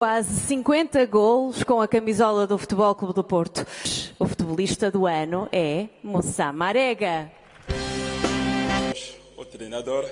Quase 50 gols com a camisola do Futebol Clube do Porto. O futebolista do ano é Moussa Marega. O treinador.